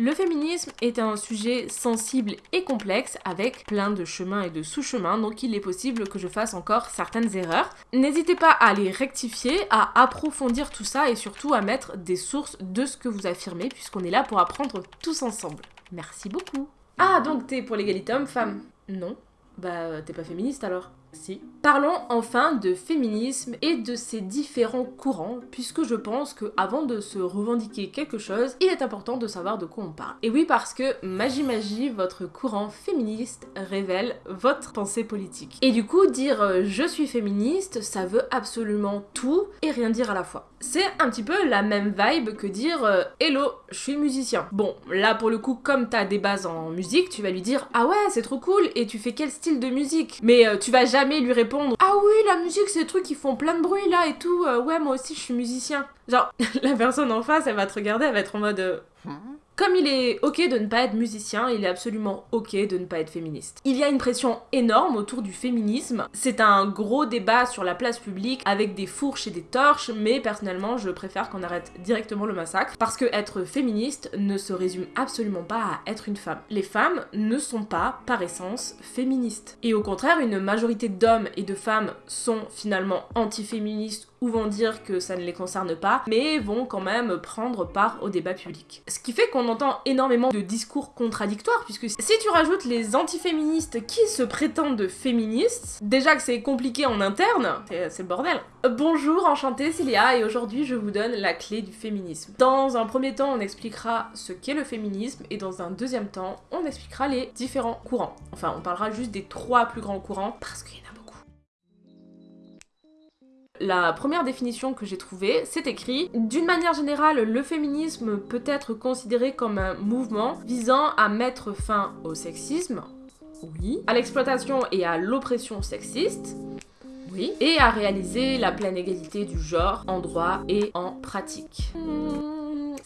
Le féminisme est un sujet sensible et complexe avec plein de chemins et de sous-chemins, donc il est possible que je fasse encore certaines erreurs. N'hésitez pas à les rectifier, à approfondir tout ça et surtout à mettre des sources de ce que vous affirmez puisqu'on est là pour apprendre tous ensemble. Merci beaucoup. Ah, donc t'es pour l'égalité homme-femme? Non. Bah, t'es pas féministe alors Parlons enfin de féminisme et de ses différents courants, puisque je pense que avant de se revendiquer quelque chose, il est important de savoir de quoi on parle. Et oui, parce que Magie Magie, votre courant féministe, révèle votre pensée politique. Et du coup, dire euh, je suis féministe, ça veut absolument tout et rien dire à la fois. C'est un petit peu la même vibe que dire euh, Hello, je suis musicien. Bon, là pour le coup, comme t'as des bases en musique, tu vas lui dire Ah ouais, c'est trop cool, et tu fais quel style de musique? Mais euh, tu vas jamais lui répondre Ah oui, la musique, c'est des trucs qui font plein de bruit là et tout. Euh, ouais, moi aussi, je suis musicien. Genre, la personne en face, elle va te regarder, elle va être en mode. Euh, hmm. Comme il est ok de ne pas être musicien, il est absolument ok de ne pas être féministe. Il y a une pression énorme autour du féminisme. C'est un gros débat sur la place publique avec des fourches et des torches, mais personnellement, je préfère qu'on arrête directement le massacre parce que être féministe ne se résume absolument pas à être une femme. Les femmes ne sont pas, par essence, féministes. Et au contraire, une majorité d'hommes et de femmes sont finalement anti-féministes ou vont dire que ça ne les concerne pas, mais vont quand même prendre part au débat public. Ce qui fait qu'on entend énormément de discours contradictoires, puisque si tu rajoutes les antiféministes qui se prétendent féministes, déjà que c'est compliqué en interne, c'est le bordel. Bonjour, enchantée, Léa, et aujourd'hui je vous donne la clé du féminisme. Dans un premier temps, on expliquera ce qu'est le féminisme, et dans un deuxième temps, on expliquera les différents courants. Enfin, on parlera juste des trois plus grands courants, parce qu'il y en a la première définition que j'ai trouvée, c'est écrit D'une manière générale, le féminisme peut être considéré comme un mouvement visant à mettre fin au sexisme, oui, à l'exploitation et à l'oppression sexiste, oui, et à réaliser la pleine égalité du genre en droit et en pratique.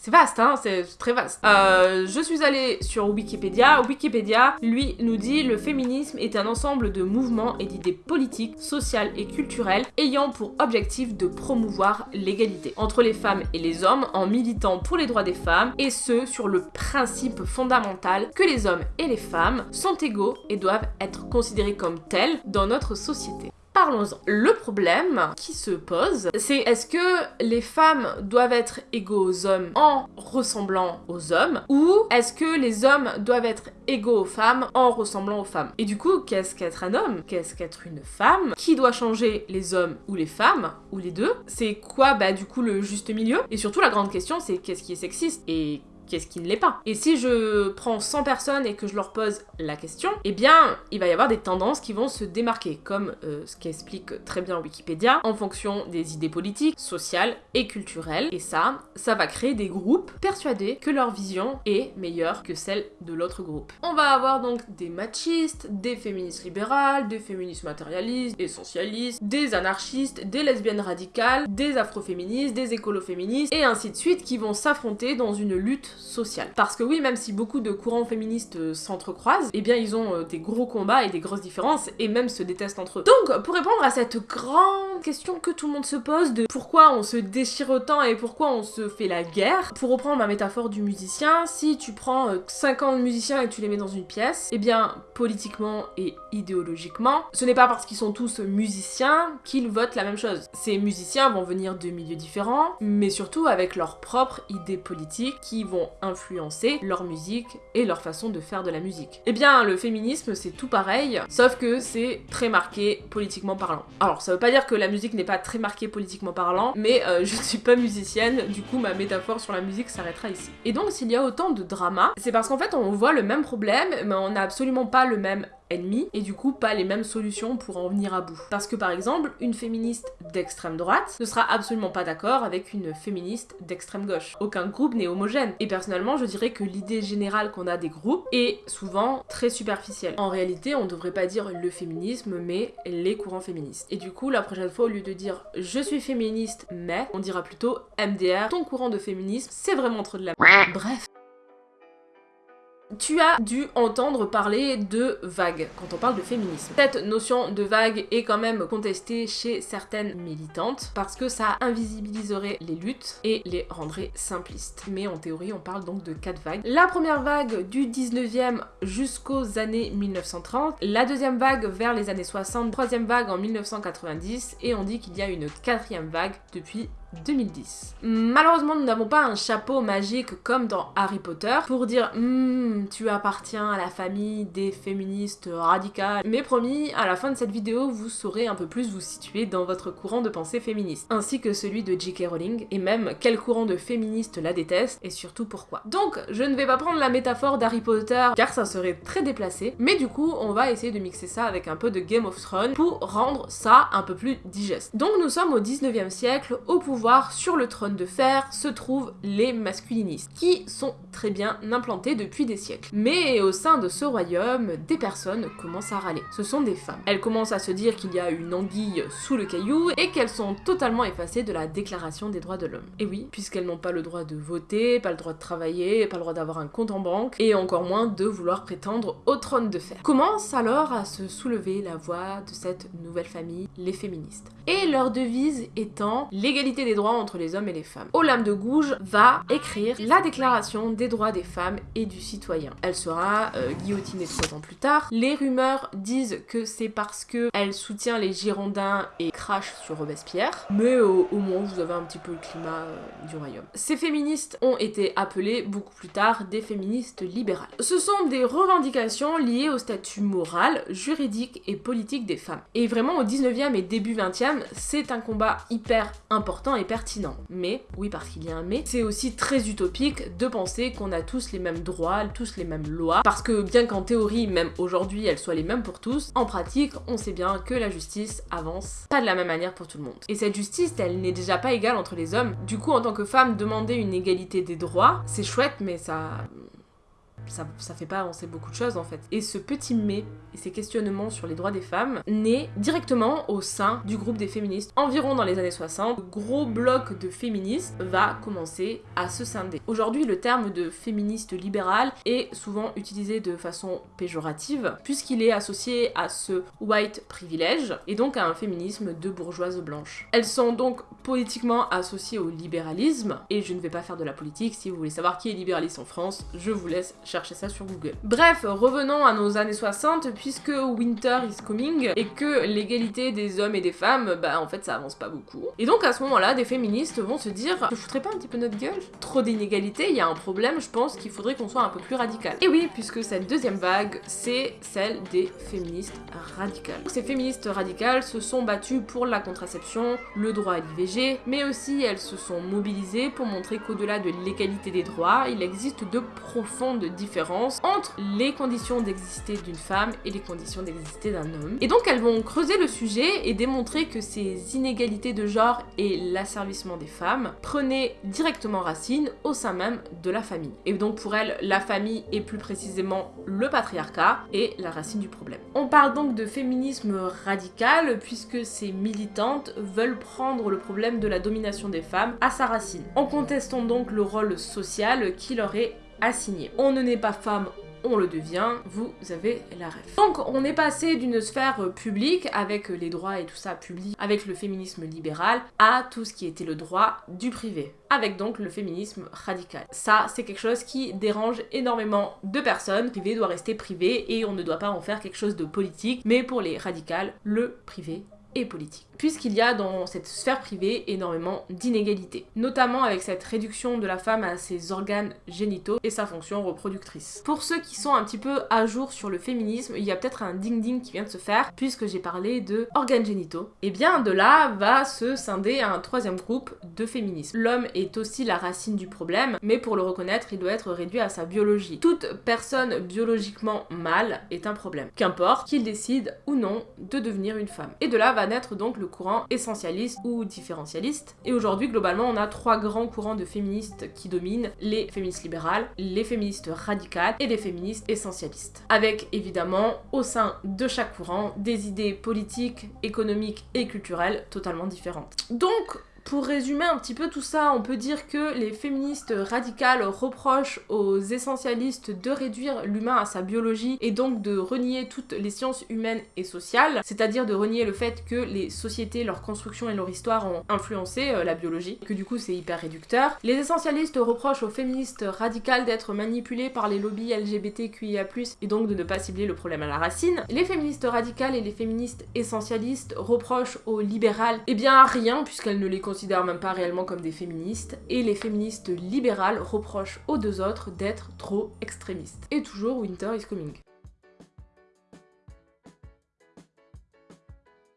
C'est vaste, hein, c'est très vaste. Euh, je suis allée sur Wikipédia. Wikipédia, lui, nous dit le féminisme est un ensemble de mouvements et d'idées politiques, sociales et culturelles ayant pour objectif de promouvoir l'égalité entre les femmes et les hommes en militant pour les droits des femmes et ce sur le principe fondamental que les hommes et les femmes sont égaux et doivent être considérés comme tels dans notre société. Parlons-en. Le problème qui se pose, c'est est-ce que les femmes doivent être égaux aux hommes en ressemblant aux hommes ou est-ce que les hommes doivent être égaux aux femmes en ressemblant aux femmes? Et du coup, qu'est-ce qu'être un homme? Qu'est-ce qu'être une femme? Qui doit changer les hommes ou les femmes ou les deux? C'est quoi bah du coup le juste milieu? Et surtout la grande question c'est qu'est-ce qui est sexiste? Et qu'est-ce qui ne l'est pas. Et si je prends 100 personnes et que je leur pose la question, eh bien, il va y avoir des tendances qui vont se démarquer, comme euh, ce qu'explique très bien Wikipédia, en fonction des idées politiques, sociales et culturelles. Et ça, ça va créer des groupes persuadés que leur vision est meilleure que celle de l'autre groupe. On va avoir donc des machistes, des féministes libérales, des féministes matérialistes, essentialistes, des anarchistes, des lesbiennes radicales, des afroféministes, des écoloféministes, et ainsi de suite, qui vont s'affronter dans une lutte sociale. Parce que oui, même si beaucoup de courants féministes euh, s'entrecroisent, eh bien ils ont euh, des gros combats et des grosses différences et même se détestent entre eux. Donc, pour répondre à cette grande question que tout le monde se pose de pourquoi on se déchire autant et pourquoi on se fait la guerre, pour reprendre ma métaphore du musicien, si tu prends 50 euh, musiciens et tu les mets dans une pièce, eh bien politiquement et idéologiquement, ce n'est pas parce qu'ils sont tous musiciens qu'ils votent la même chose. Ces musiciens vont venir de milieux différents, mais surtout avec leurs propres idées politiques qui vont influencer leur musique et leur façon de faire de la musique. Eh bien, le féminisme, c'est tout pareil, sauf que c'est très marqué politiquement parlant. Alors, ça veut pas dire que la musique n'est pas très marquée politiquement parlant, mais euh, je ne suis pas musicienne, du coup, ma métaphore sur la musique s'arrêtera ici. Et donc, s'il y a autant de drama, c'est parce qu'en fait, on voit le même problème, mais on n'a absolument pas le même et du coup pas les mêmes solutions pour en venir à bout. Parce que par exemple, une féministe d'extrême droite ne sera absolument pas d'accord avec une féministe d'extrême gauche. Aucun groupe n'est homogène. Et personnellement, je dirais que l'idée générale qu'on a des groupes est souvent très superficielle. En réalité, on devrait pas dire le féminisme, mais les courants féministes. Et du coup, la prochaine fois, au lieu de dire je suis féministe, mais, on dira plutôt MDR, ton courant de féminisme, c'est vraiment trop de la... Bref. Tu as dû entendre parler de vague quand on parle de féminisme. Cette notion de vague est quand même contestée chez certaines militantes parce que ça invisibiliserait les luttes et les rendrait simplistes. Mais en théorie, on parle donc de quatre vagues. La première vague du 19e jusqu'aux années 1930, la deuxième vague vers les années 60, troisième vague en 1990 et on dit qu'il y a une quatrième vague depuis 2010. Malheureusement, nous n'avons pas un chapeau magique comme dans Harry Potter pour dire hmm, tu appartiens à la famille des féministes radicales. Mais promis, à la fin de cette vidéo, vous saurez un peu plus vous situer dans votre courant de pensée féministe, ainsi que celui de J.K. Rowling, et même quel courant de féministes la déteste, et surtout pourquoi. Donc, je ne vais pas prendre la métaphore d'Harry Potter, car ça serait très déplacé, mais du coup, on va essayer de mixer ça avec un peu de Game of Thrones pour rendre ça un peu plus digeste. Donc, nous sommes au 19e siècle, au pouvoir sur le trône de fer se trouvent les masculinistes, qui sont très bien implantés depuis des siècles. Mais au sein de ce royaume, des personnes commencent à râler. Ce sont des femmes. Elles commencent à se dire qu'il y a une anguille sous le caillou et qu'elles sont totalement effacées de la déclaration des droits de l'homme. Et oui, puisqu'elles n'ont pas le droit de voter, pas le droit de travailler, pas le droit d'avoir un compte en banque, et encore moins de vouloir prétendre au trône de fer. Commence alors à se soulever la voix de cette nouvelle famille, les féministes. Et leur devise étant l'égalité des droits entre les hommes et les femmes. Olympe de Gouges va écrire la déclaration des droits des femmes et du citoyen. Elle sera euh, guillotinée trois ans plus tard. Les rumeurs disent que c'est parce que elle soutient les Girondins et crache sur Robespierre, mais au moins vous avez un petit peu le climat euh, du royaume. Ces féministes ont été appelées beaucoup plus tard des féministes libérales. Ce sont des revendications liées au statut moral, juridique et politique des femmes. Et vraiment au 19e et début 20e, c'est un combat hyper important et pertinent. Mais, oui parce qu'il y a un mais, c'est aussi très utopique de penser qu'on a tous les mêmes droits, tous les mêmes lois, parce que bien qu'en théorie, même aujourd'hui, elles soient les mêmes pour tous, en pratique, on sait bien que la justice avance pas de la même manière pour tout le monde. Et cette justice, elle n'est déjà pas égale entre les hommes. Du coup, en tant que femme, demander une égalité des droits, c'est chouette, mais ça ça, ça fait pas avancer beaucoup de choses en fait. Et ce petit mais et ces questionnements sur les droits des femmes naît directement au sein du groupe des féministes. Environ dans les années 60, le gros bloc de féministes va commencer à se scinder. Aujourd'hui, le terme de féministe libérale est souvent utilisé de façon péjorative puisqu'il est associé à ce white privilege et donc à un féminisme de bourgeoise blanche. Elles sont donc politiquement associées au libéralisme et je ne vais pas faire de la politique. Si vous voulez savoir qui est libéraliste en France, je vous laisse chercher ça sur Google. Bref, revenons à nos années 60, puisque Winter is coming et que l'égalité des hommes et des femmes, bah en fait ça avance pas beaucoup. Et donc à ce moment-là, des féministes vont se dire, je foutrais pas un petit peu notre gueule Trop d'inégalités, il y a un problème, je pense qu'il faudrait qu'on soit un peu plus radical. Et oui, puisque cette deuxième vague, c'est celle des féministes radicales. Ces féministes radicales se sont battues pour la contraception, le droit à l'IVG, mais aussi elles se sont mobilisées pour montrer qu'au-delà de l'égalité des droits, il existe de profondes différences différence entre les conditions d'exister d'une femme et les conditions d'exister d'un homme. Et donc elles vont creuser le sujet et démontrer que ces inégalités de genre et l'asservissement des femmes prenaient directement racine au sein même de la famille. Et donc pour elles, la famille est plus précisément le patriarcat et la racine du problème. On parle donc de féminisme radical puisque ces militantes veulent prendre le problème de la domination des femmes à sa racine, en contestant donc le rôle social qui leur est assigné. On ne naît pas femme, on le devient, vous avez la ref. Donc on est passé d'une sphère publique avec les droits et tout ça public, avec le féminisme libéral, à tout ce qui était le droit du privé, avec donc le féminisme radical. Ça c'est quelque chose qui dérange énormément de personnes, le privé doit rester privé et on ne doit pas en faire quelque chose de politique, mais pour les radicales, le privé et politique. Puisqu'il y a dans cette sphère privée énormément d'inégalités, notamment avec cette réduction de la femme à ses organes génitaux et sa fonction reproductrice. Pour ceux qui sont un petit peu à jour sur le féminisme, il y a peut-être un ding-ding qui vient de se faire, puisque j'ai parlé de organes génitaux. Et bien de là va se scinder un troisième groupe de féminisme. L'homme est aussi la racine du problème, mais pour le reconnaître, il doit être réduit à sa biologie. Toute personne biologiquement mâle est un problème, qu'importe qu'il décide ou non de devenir une femme. Et de là va naître donc le courant essentialiste ou différentialiste. Et aujourd'hui, globalement, on a trois grands courants de féministes qui dominent, les féministes libérales, les féministes radicales et les féministes essentialistes. Avec évidemment, au sein de chaque courant, des idées politiques, économiques et culturelles totalement différentes. Donc, Pour résumer un petit peu tout ça, on peut dire que les féministes radicales reprochent aux essentialistes de réduire l'humain à sa biologie et donc de renier toutes les sciences humaines et sociales, c'est-à-dire de renier le fait que les sociétés, leur construction et leur histoire ont influencé euh, la biologie, et que du coup c'est hyper réducteur. Les essentialistes reprochent aux féministes radicales d'être manipulés par les lobbies LGBTQIA+, et donc de ne pas cibler le problème à la racine. Les féministes radicales et les féministes essentialistes reprochent aux libérales, eh bien rien, puisqu'elles ne les considèrent même pas réellement comme des féministes, et les féministes libérales reprochent aux deux autres d'être trop extrémistes. Et toujours Winter is coming.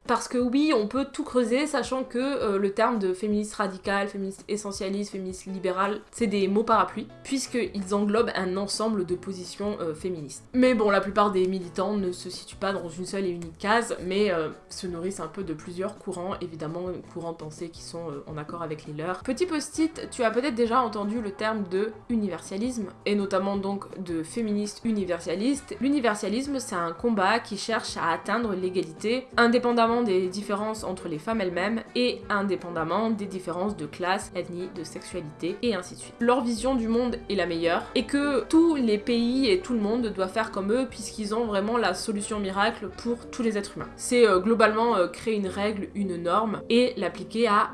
Parce que oui, on peut tout creuser, sachant que euh, le terme de féministe radical, féministe essentialiste, féministe libéral, c'est des mots parapluies, puisqu'ils englobent un ensemble de positions euh, féministes. Mais bon, la plupart des militants ne se situent pas dans une seule et unique case, mais euh, se nourrissent un peu de plusieurs courants, évidemment courants de pensée qui sont en accord avec les leurs. Petit post-it, tu as peut-être déjà entendu le terme de universalisme, et notamment donc de féministe universaliste. L'universalisme, c'est un combat qui cherche à atteindre l'égalité, indépendamment des différences entre les femmes elles-mêmes et indépendamment des différences de classe, ethnie, de sexualité et ainsi de suite. Leur vision du monde est la meilleure et que tous les pays et tout le monde doivent faire comme eux puisqu'ils ont vraiment la solution miracle pour tous les êtres humains. C'est euh, globalement euh, créer une règle, une norme et l'appliquer à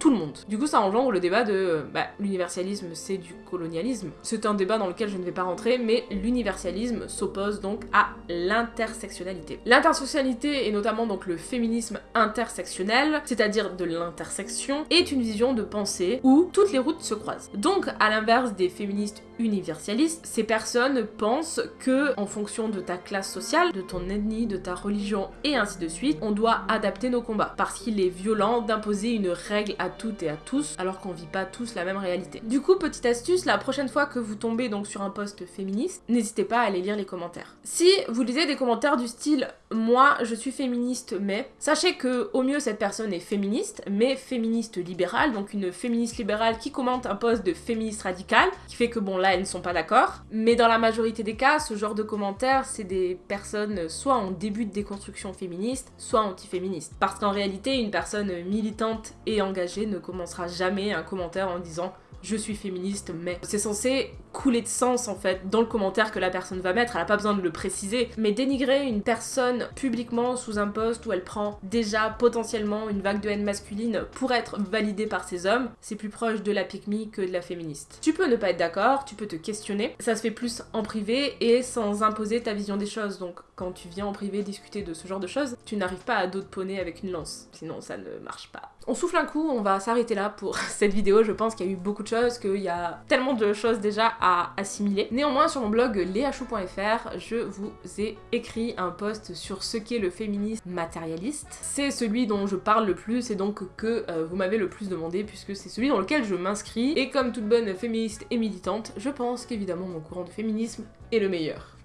tout le monde. Du coup, ça engendre le débat de bah, l'universalisme, c'est du colonialisme. C'est un débat dans lequel je ne vais pas rentrer, mais l'universalisme s'oppose donc à l'intersectionnalité. L'intersectionnalité, et notamment donc le féminisme intersectionnel, c'est-à-dire de l'intersection, est une vision de pensée où toutes les routes se croisent. Donc, à l'inverse des féministes universalistes, ces personnes pensent que, en fonction de ta classe sociale, de ton ethnie, de ta religion et ainsi de suite, on doit adapter nos combats. Parce qu'il est violent d'imposer une règle à toutes et à tous, alors qu'on vit pas tous la même réalité. Du coup, petite astuce, la prochaine fois que vous tombez donc sur un post féministe, n'hésitez pas à aller lire les commentaires. Si vous lisez des commentaires du style « moi, je suis féministe, mais », sachez que au mieux cette personne est féministe, mais féministe libérale, donc une féministe libérale qui commente un post de féministe radical, qui fait que bon là elles ne sont pas d'accord, mais dans la majorité des cas, ce genre de commentaires, c'est des personnes soit en début de déconstruction féministe, soit anti-féministe. Parce qu'en réalité, une personne militante et engagée ne commencera jamais un commentaire en disant je suis féministe, mais c'est censé couler de sens en fait dans le commentaire que la personne va mettre, elle a pas besoin de le préciser, mais dénigrer une personne publiquement sous un poste où elle prend déjà potentiellement une vague de haine masculine pour être validée par ces hommes, c'est plus proche de la pique que de la féministe. Tu peux ne pas être d'accord, tu peux te questionner, ça se fait plus en privé et sans imposer ta vision des choses, donc quand tu viens en privé discuter de ce genre de choses, tu n'arrives pas à d'autres poney avec une lance, sinon ça ne marche pas. On souffle un coup, on va s'arrêter là pour cette vidéo, je pense qu'il y a eu beaucoup de choses, qu'il y a tellement de choses déjà à assimiler. Néanmoins, sur mon blog leachou.fr, je vous ai écrit un post sur ce qu'est le féminisme matérialiste. C'est celui dont je parle le plus et donc que euh, vous m'avez le plus demandé puisque c'est celui dans lequel je m'inscris. Et comme toute bonne féministe et militante, je pense qu'évidemment mon courant de féminisme est le meilleur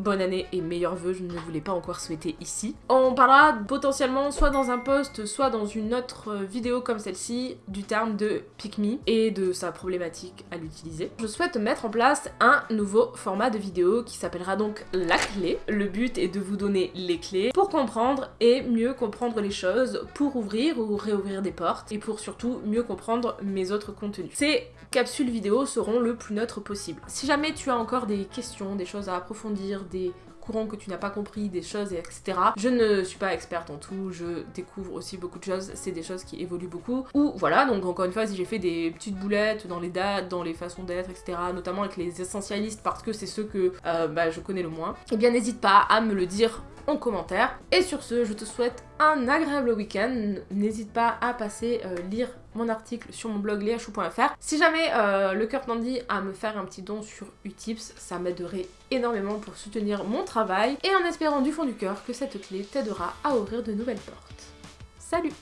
bonne année et meilleurs vœux, je ne vous l'ai pas encore souhaité ici. On parlera potentiellement soit dans un post, soit dans une autre vidéo comme celle-ci, du terme de pick me et de sa problématique à l'utiliser. Je souhaite mettre en place un nouveau format de vidéo qui s'appellera donc la clé. Le but est de vous donner les clés pour comprendre et mieux comprendre les choses, pour ouvrir ou réouvrir des portes et pour surtout mieux comprendre mes autres contenus. Ces capsules vidéo seront le plus neutres possible. Si jamais tu as encore des questions, des choses à approfondir, des courants que tu n'as pas compris, des choses, etc. Je ne suis pas experte en tout, je découvre aussi beaucoup de choses, c'est des choses qui évoluent beaucoup. Ou voilà, donc encore une fois, si j'ai fait des petites boulettes dans les dates, dans les façons d'être, etc., notamment avec les essentialistes parce que c'est ceux que euh, bah, je connais le moins, eh bien n'hésite pas à me le dire en commentaire. Et sur ce, je te souhaite un agréable week-end. N'hésite pas à passer euh, lire mon article sur mon blog leachou.fr. Si jamais euh, le cœur t'en dit à me faire un petit don sur Utips, ça m'aiderait énormément pour soutenir mon travail et en espérant du fond du cœur que cette clé t'aidera à ouvrir de nouvelles portes. Salut